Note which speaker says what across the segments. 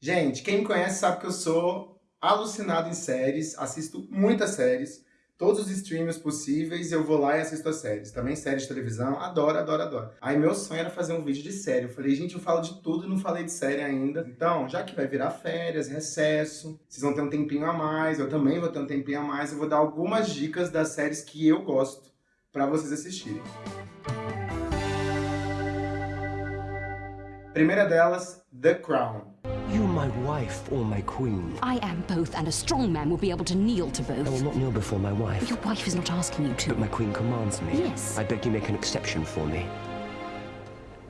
Speaker 1: Gente, quem me conhece sabe que eu sou alucinado em séries, assisto muitas séries, todos os streams possíveis, eu vou lá e assisto as séries. Também séries de televisão, adoro, adoro, adoro. Aí meu sonho era fazer um vídeo de série. Eu falei, gente, eu falo de tudo e não falei de série ainda. Então, já que vai virar férias, recesso, vocês vão ter um tempinho a mais, eu também vou ter um tempinho a mais, eu vou dar algumas dicas das séries que eu gosto pra vocês assistirem. Primeira delas, The Crown.
Speaker 2: You're my wife or my queen.
Speaker 3: I am both, and a strong man will be able to kneel to both.
Speaker 2: I will not kneel before my wife.
Speaker 3: Your wife is not asking you to.
Speaker 2: But my queen commands me.
Speaker 3: Yes.
Speaker 2: I beg you make an exception for me.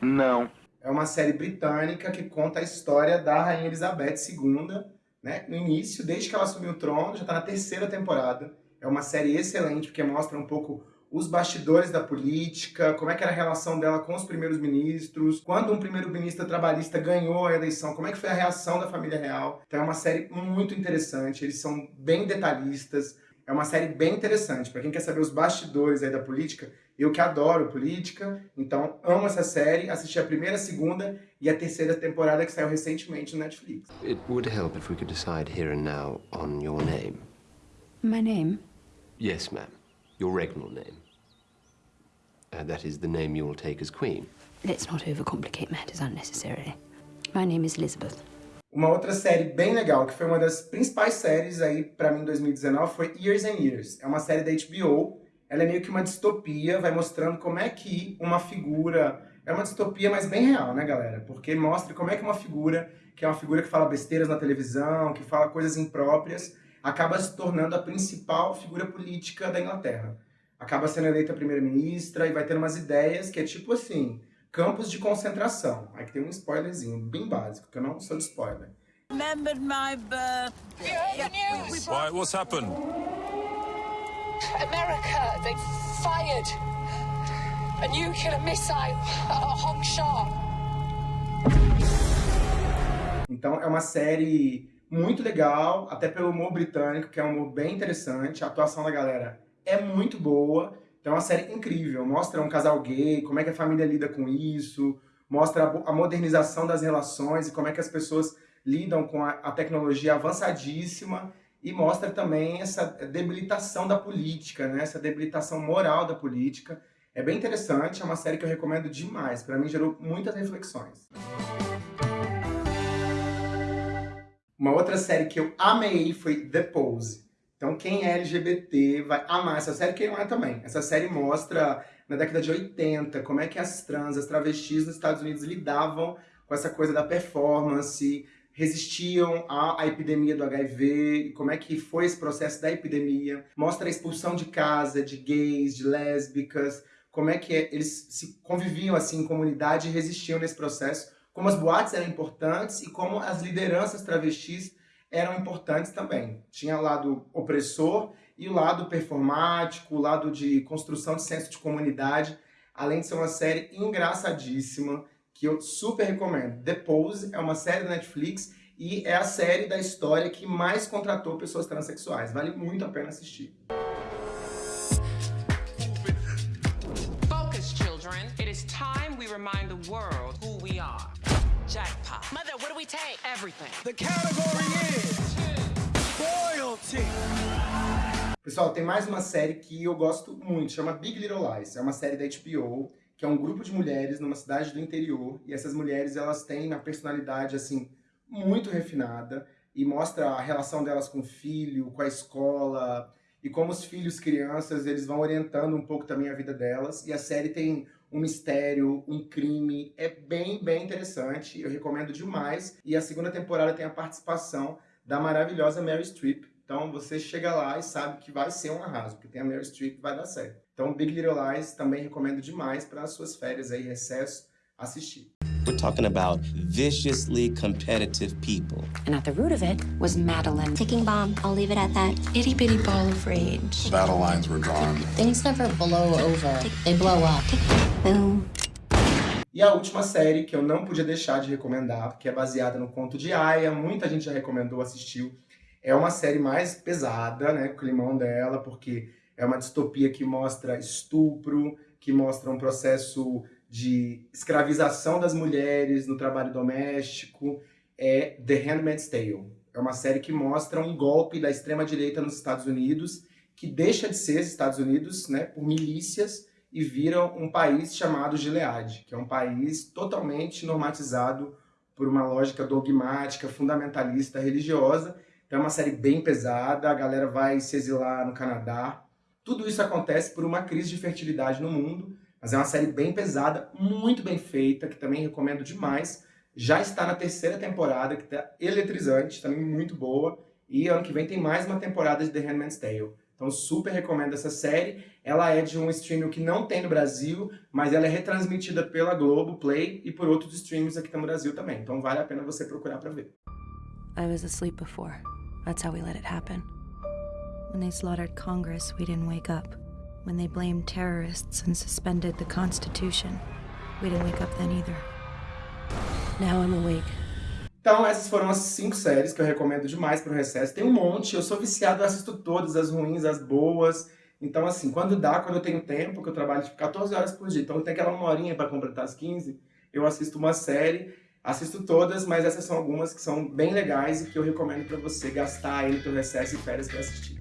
Speaker 4: Não.
Speaker 1: É uma série britânica que conta a história da Rainha Elizabeth II, né? No início, desde que ela assumiu o trono, já está na terceira temporada. É uma série excelente, porque mostra um pouco os bastidores da política, como é que era a relação dela com os primeiros ministros, quando um primeiro-ministro trabalhista ganhou a eleição, como é que foi a reação da família real. Então é uma série muito interessante, eles são bem detalhistas, é uma série bem interessante. Para quem quer saber os bastidores aí da política, eu que adoro política, então amo essa série, assisti a primeira, a segunda e a terceira temporada que saiu recentemente no Netflix.
Speaker 2: It would help if we could decide here and now on your name.
Speaker 3: My name?
Speaker 2: Yes, ma'am. Your regnal name. Uh, that is the name you will take as queen.
Speaker 3: Let's not overcomplicate matters unnecessarily. My name is Elizabeth.
Speaker 1: Uma outra série bem legal, que foi uma das principais séries aí pra mim em 2019, foi Years and Years. É uma série da HBO, ela é meio que uma distopia, vai mostrando como é que uma figura... É uma distopia, mas bem real, né, galera? Porque mostra como é que uma figura, que é uma figura que fala besteiras na televisão, que fala coisas impróprias, acaba se tornando a principal figura política da Inglaterra. Acaba sendo eleita primeira-ministra e vai ter umas ideias que é tipo assim, campos de concentração. Aí que tem um spoilerzinho bem básico, que eu não sou de spoiler.
Speaker 5: Remembered my birthday.
Speaker 6: Why, what's happened?
Speaker 7: America, they fired a nuclear missile at Hong Shah.
Speaker 1: Então é uma série muito legal, até pelo humor britânico, que é um humor bem interessante. A atuação da galera é muito boa. É uma série incrível. Mostra um casal gay, como é que a família lida com isso, mostra a modernização das relações e como é que as pessoas lidam com a, a tecnologia avançadíssima e mostra também essa debilitação da política, né? essa debilitação moral da política. É bem interessante, é uma série que eu recomendo demais. Para mim gerou muitas reflexões. Uma outra série que eu amei foi The Pose. Então quem é LGBT vai amar essa série, quem não é também. Essa série mostra, na década de 80, como é que as trans, as travestis nos Estados Unidos lidavam com essa coisa da performance, resistiam à, à, epidemia do HIV, como é que foi esse processo da epidemia. Mostra a expulsão de casa de gays, de lésbicas, como é que eles se conviviam assim em comunidade e resistiam nesse processo, como as boates eram importantes e como as lideranças travestis eram importantes também. Tinha o lado opressor e o lado performático, o lado de construção de senso de comunidade, além de ser uma série engraçadíssima, que eu super recomendo. The Pose é uma série da Netflix e é a série da história que mais contratou pessoas transexuais. Vale muito a pena assistir.
Speaker 5: We take?
Speaker 8: Everything.
Speaker 9: The category is royalty.
Speaker 1: Pessoal, tem mais uma série que eu gosto muito, chama Big Little Lies. É uma série da HBO, que é um grupo de mulheres numa cidade do interior, e essas mulheres, elas têm uma personalidade, assim, muito refinada, e mostra a relação delas com o filho, com a escola, e como os filhos, crianças, eles vão orientando um pouco também a vida delas, e a série tem um mistério, um crime, é bem, bem interessante, eu recomendo demais, e a segunda temporada tem a participação da maravilhosa Mary Streep, então você chega lá e sabe que vai ser um arraso, porque tem a Meryl Streep vai dar certo. Então Big Little Lies também recomendo demais para as suas férias aí, recesso, assistir.
Speaker 10: We're talking about viciously competitive people.
Speaker 3: And at the root of it was Madeline.
Speaker 11: Ticking bomb, I'll leave it at that.
Speaker 12: Itty bitty ball of rage.
Speaker 6: Battle lines were drawn.
Speaker 11: Things never blow over, they blow up.
Speaker 1: Boom. E a última série que eu não podia deixar de recomendar, que é baseada no conto de Aya, muita gente já recomendou, assistiu, é uma série mais pesada, né, o climão dela, porque é uma distopia que mostra estupro, que mostra um processo de escravização das mulheres no trabalho doméstico, é The Handmaid's Tale. É uma série que mostra um golpe da extrema-direita nos Estados Unidos, que deixa de ser Estados Unidos né, por milícias e vira um país chamado Gilead, que é um país totalmente normatizado por uma lógica dogmática, fundamentalista, religiosa. Então é uma série bem pesada, a galera vai se exilar no Canadá. Tudo isso acontece por uma crise de fertilidade no mundo, mas é uma série bem pesada, muito bem feita, que também recomendo demais. Já está na terceira temporada, que está eletrizante, também muito boa. E ano que vem tem mais uma temporada de The Handmaid's Tale. Então super recomendo essa série. Ela é de um streaming que não tem no Brasil, mas ela é retransmitida pela Globo Play e por outros streams aqui no Brasil também. Então vale a pena você procurar para ver.
Speaker 12: I was asleep before. That's how we let it happen. When they slaughtered Congress, we didn't wake up. When they blamed terrorists and suspended the Constitution, we didn't wake up then either. Now I'm awake.
Speaker 1: Então essas foram as cinco séries que eu recomendo demais para o recesso. Tem um monte, eu sou viciado, eu assisto todas, as ruins, as boas. Então assim, quando dá, quando eu tenho tempo, que eu trabalho tipo 14 horas por dia, então tem aquela uma horinha para completar as 15, eu assisto uma série, assisto todas, mas essas são algumas que são bem legais e que eu recomendo para você gastar aí no teu recesso e férias para assistir.